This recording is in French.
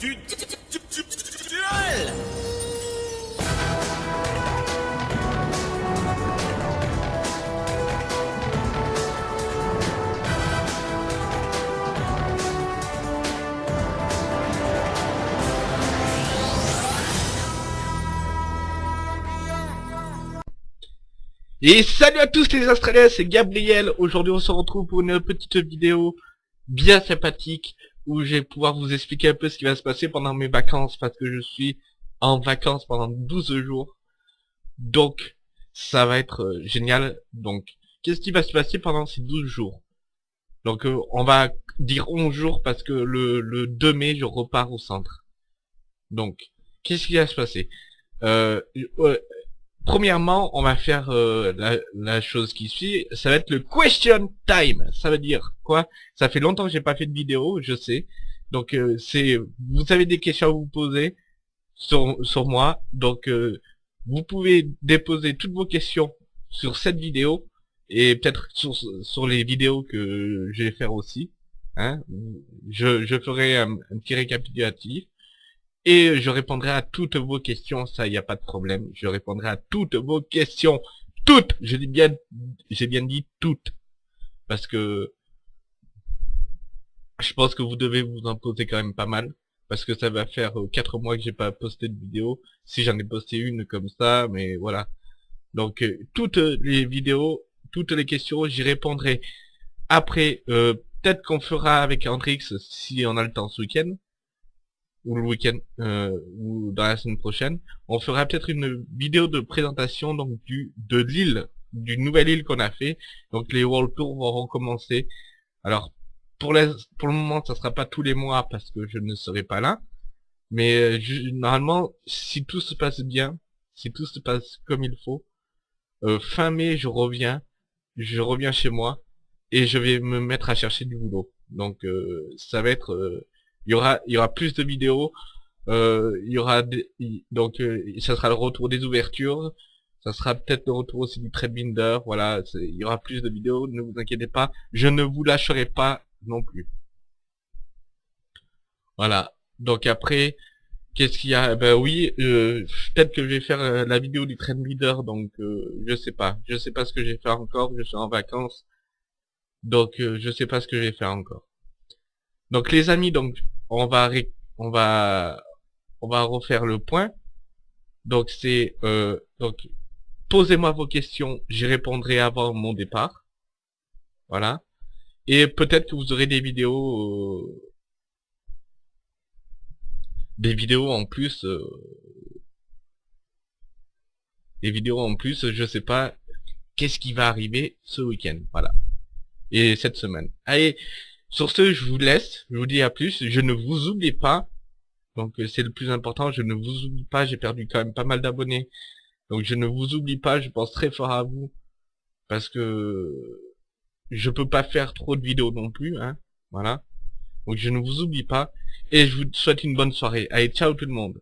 Et salut à tous les Australiens, c'est Gabriel. Aujourd'hui, on se retrouve pour une petite vidéo bien sympathique où je vais pouvoir vous expliquer un peu ce qui va se passer pendant mes vacances parce que je suis en vacances pendant 12 jours. Donc, ça va être euh, génial. Donc, qu'est-ce qui va se passer pendant ces 12 jours? Donc, euh, on va dire 11 jours parce que le, le 2 mai, je repars au centre. Donc, qu'est-ce qui va se passer? Euh, euh, Premièrement, on va faire euh, la, la chose qui suit, ça va être le question time. Ça veut dire quoi? Ça fait longtemps que j'ai pas fait de vidéo, je sais. Donc euh, c'est, vous avez des questions à vous poser sur sur moi. Donc euh, vous pouvez déposer toutes vos questions sur cette vidéo et peut-être sur sur les vidéos que je vais faire aussi. Hein je je ferai un, un petit récapitulatif. Et je répondrai à toutes vos questions, ça, il n'y a pas de problème. Je répondrai à toutes vos questions. Toutes Je dis bien, j'ai bien dit toutes. Parce que je pense que vous devez vous en poser quand même pas mal. Parce que ça va faire euh, quatre mois que j'ai pas posté de vidéo. Si j'en ai posté une comme ça, mais voilà. Donc, euh, toutes les vidéos, toutes les questions, j'y répondrai. Après, euh, peut-être qu'on fera avec Andrix si on a le temps ce week-end ou le week-end euh, ou dans la semaine prochaine, on fera peut-être une vidéo de présentation donc du de l'île, du nouvelle île qu'on a fait. Donc les World Tours vont recommencer. Alors pour les, pour le moment, ça sera pas tous les mois parce que je ne serai pas là. Mais euh, je- normalement, si tout se passe bien, si tout se passe comme il faut, euh, fin mai, je reviens, je reviens chez moi et je vais me mettre à chercher du boulot. Donc ça va être il y aura plus de vidéos euh, il y aura donc euh, ça sera le retour des ouvertures. Ça sera peut-être le retour aussi du Treadbinder voilà il y aura plus de vidéos. Ne vous inquiétez pas. Je ne vous lâcherai pas non plus. Voilà. Donc après qu'est-ce qu'il y a? Ben oui euh, peut-être que je vais faire la vidéo du Treadbinder donc euh, je sais pas. Je sais pas ce que je vais faire encore. Je suis en vacances. Donc je sais pas ce que je vais faire encore. Donc les amis, donc on va on va on va refaire le point. Donc c'est euh, donc posez-moi vos questions, j'y répondrai avant mon départ. Voilà. Et peut-être que vous aurez des vidéos euh, des vidéos en plus euh, des vidéos en plus, je sais pas qu'est-ce qui va arriver ce week-end. Voilà. Et cette semaine. Allez, sur ce, je vous laisse. Je vous dis à plus. Je ne vous oublie pas. Donc, euh, c'est le plus important. Je ne vous oublie pas. J'ai perdu quand même pas mal d'abonnés. Donc, je ne vous oublie pas. Je pense très fort à vous. Parce que je peux pas faire trop de vidéos non plus. Hein. Voilà. Donc, je ne vous oublie pas. Et je vous souhaite une bonne soirée. Allez, ciao tout le monde.